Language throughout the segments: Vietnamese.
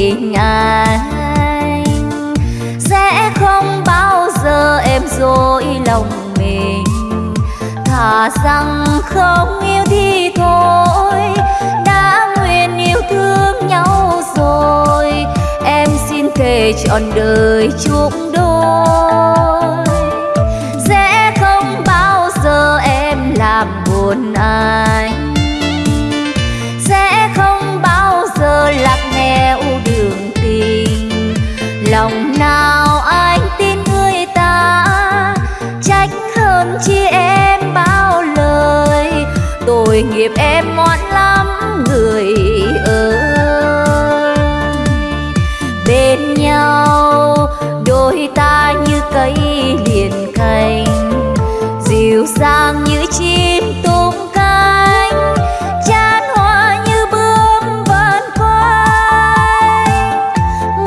tình anh. Sẽ không bao giờ em dối lòng mình. Thà rằng không yêu thì thôi, đã nguyện yêu thương nhau rồi. Em xin thề trọn đời chúng đôi tội nghiệp em ngoan lắm, người ơi. Bên nhau, đôi ta như cây liền cành, dịu dàng như chim tung cánh, chan hoa như bướm vần quanh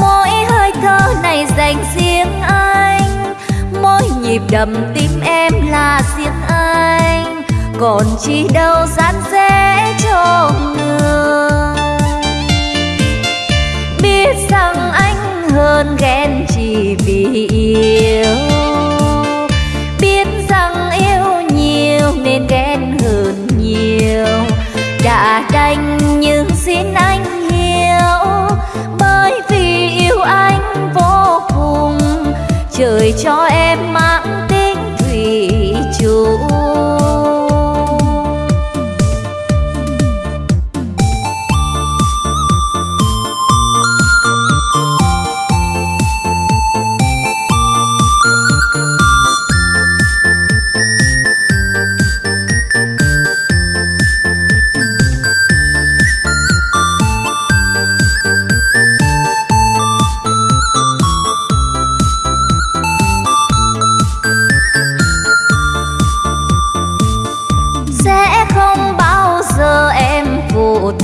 mỗi hơi thở này dành riêng anh, mỗi nhịp đập tim em còn chi đâu gian dễ cho người. Biết rằng anh hơn ghen chỉ vì yêu. Biết rằng yêu nhiều nên ghen hơn nhiều. Đã đành nhưng xin anh hiểu, bởi vì yêu anh vô cùng. Trời cho em mang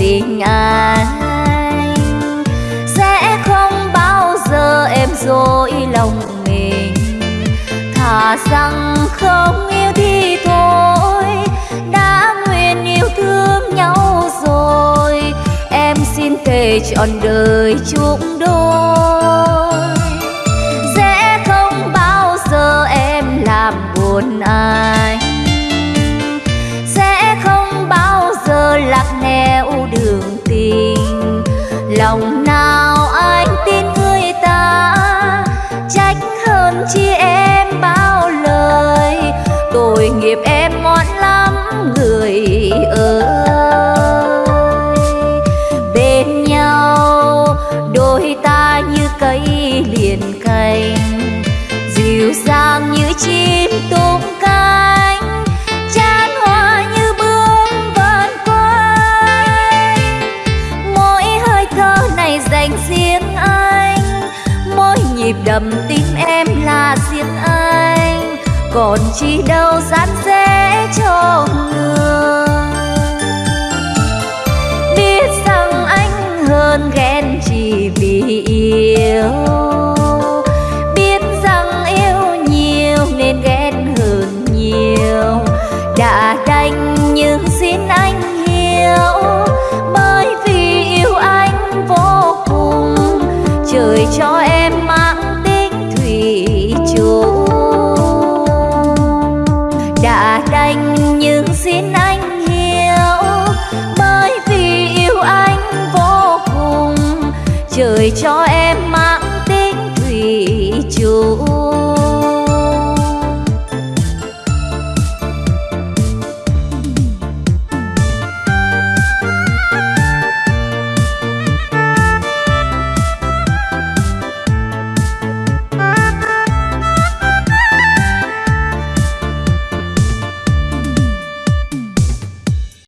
tình anh. Sẽ không bao giờ em dối lòng mình. Thà rằng không yêu thì thôi, đã nguyện yêu thương nhau rồi. Em xin thề trọn đời chung đôi lòng thầm tim em là riêng anh, còn chi đâu dán dễ cho người. Biết rằng anh hơn ghen chỉ vì yêu, biết rằng yêu nhiều nên ghen hơn nhiều. Đã trời cho em mãi.